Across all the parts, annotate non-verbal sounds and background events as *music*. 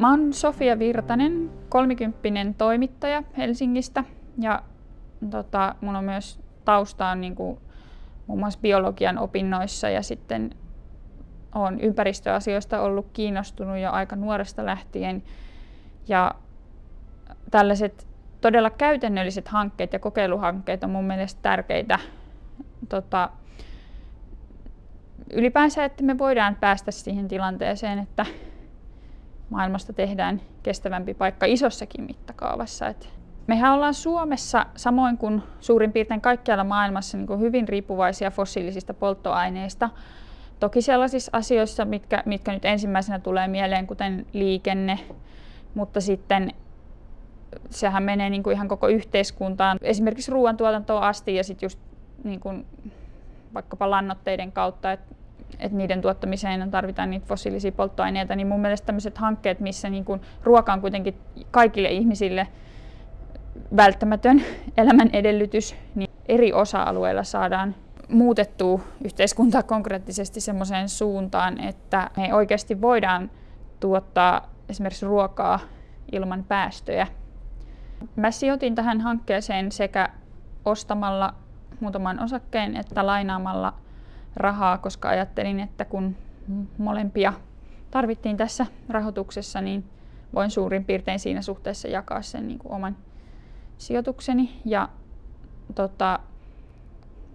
Mä oon Sofia Virtanen, kolmikymppinen toimittaja Helsingistä ja tota, mun on myös tausta on niin kuin, muun muassa biologian opinnoissa ja sitten olen ympäristöasioista ollut kiinnostunut jo aika nuoresta lähtien. Ja tällaiset todella käytännölliset hankkeet ja kokeiluhankkeet on mun mielestä tärkeitä tota, ylipäänsä, että me voidaan päästä siihen tilanteeseen, että maailmasta tehdään kestävämpi paikka isossakin mittakaavassa. Et mehän ollaan Suomessa, samoin kuin suurin piirtein kaikkialla maailmassa, niin kuin hyvin riippuvaisia fossiilisista polttoaineista. Toki sellaisissa asioissa, mitkä, mitkä nyt ensimmäisenä tulee mieleen, kuten liikenne, mutta sitten sehän menee niin kuin ihan koko yhteiskuntaan, esimerkiksi ruoantuotantoon asti ja sitten just niin kuin vaikkapa lannoitteiden kautta, että et niiden tuottamiseen tarvitaan niitä fossiilisia polttoaineita, niin mun mielestä tämmöiset hankkeet, missä niin kuin ruoka on kuitenkin kaikille ihmisille välttämätön elämän edellytys, niin eri osa-alueilla saadaan muutettua yhteiskuntaa konkreettisesti semmoiseen suuntaan, että me oikeasti voidaan tuottaa esimerkiksi ruokaa ilman päästöjä. Mä sijoitin tähän hankkeeseen sekä ostamalla muutaman osakkeen että lainaamalla rahaa, koska ajattelin, että kun molempia tarvittiin tässä rahoituksessa, niin voin suurin piirtein siinä suhteessa jakaa sen niin kuin oman sijoitukseni. Ja tota,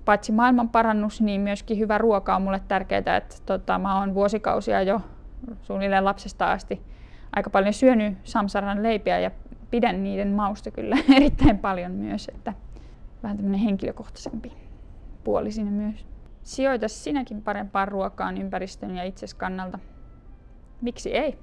paitsi maailman parannus, niin myöskin hyvä ruoka on mulle tärkeää. Että tota, mä oon vuosikausia jo suunnilleen lapsesta asti aika paljon syönyt samsaran leipiä ja pidän niiden mausta kyllä *laughs* erittäin paljon myös. Että vähän tämmöinen henkilökohtaisempi puoli siinä myös. Sijoita sinäkin parempaan ruokaan ympäristön ja itses kannalta. Miksi ei?